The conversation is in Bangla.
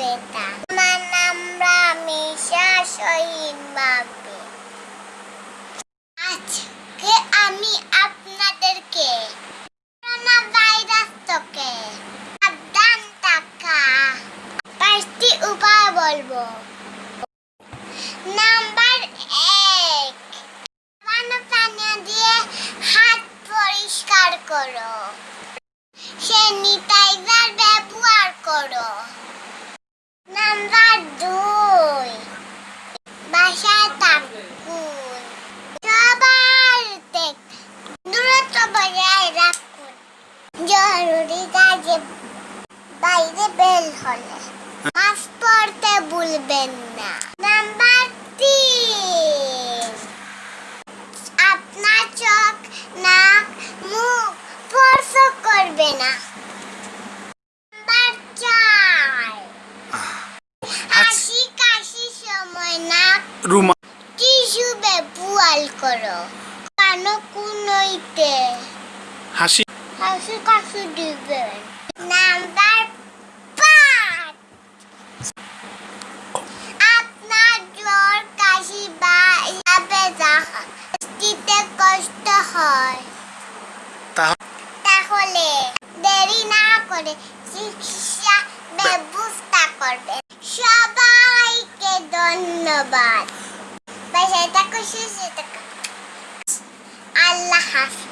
বেটা। আমার নাম রামিশা শহীদ আজকে আমি আপনাদেরকে ভাইরাস সাবধান পাঁচটি উপায় বলব। নাম্বার এক দিয়ে হাত পরিষ্কার করো। সে নিতাই জরুরি কাজে বাইরে বের হলে। মাস্ক পরতে ভুলবেন না। নাম্বার তিন। আপনার চোখ নাক মুখ স্পর্শ করবে না। নাম্বার চার। হাসি কাশি সময় নাক রুমা টিস্যু ব্যবহার করো। কান কুনইতে? হাসি হাসি কাশি দিবেন নাম্বার পাঁচ আপনার জ্বর কাশি বা ব্যথা দিতে কষ্ট হয় তাহলে দেরি না করে চিকিৎসা ব্যবস্থা করবেন সবাইকে ধন্যবাদ। বাসায় থাকো, সুস্থ থাকো। আল্লাহ হাফিজ।